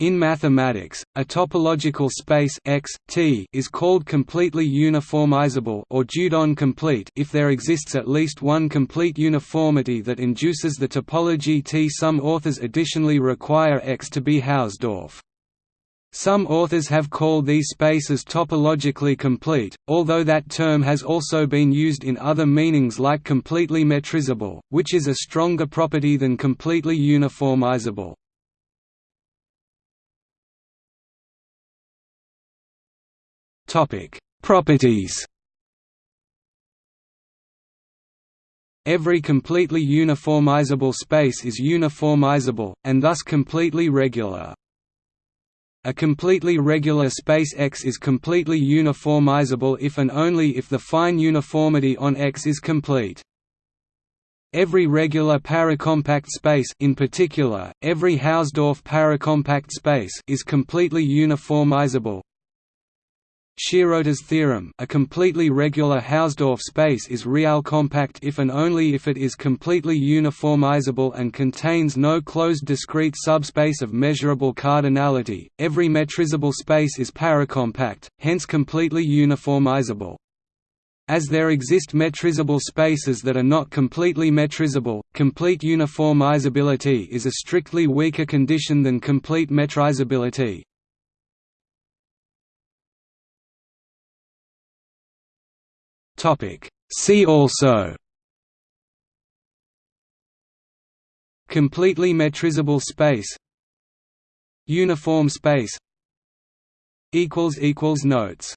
In mathematics, a topological space X, T is called completely uniformizable or Dieudonné complete if there exists at least one complete uniformity that induces the topology T. Some authors additionally require X to be Hausdorff. Some authors have called these spaces topologically complete, although that term has also been used in other meanings like completely metrizable, which is a stronger property than completely uniformizable. Topic: Properties. Every completely uniformizable space is uniformizable, and thus completely regular. A completely regular space X is completely uniformizable if and only if the fine uniformity on X is complete. Every regular paracompact space in particular, every Hausdorff paracompact space is completely uniformizable, Shirota theorem a completely regular Hausdorff space is real compact if and only if it is completely uniformizable and contains no closed discrete subspace of measurable cardinality. Every metrizable space is paracompact, hence completely uniformizable. As there exist metrizable spaces that are not completely metrizable, complete uniformizability is a strictly weaker condition than complete metrizability. Topic. See also. Completely metrizable space. Uniform space. Notes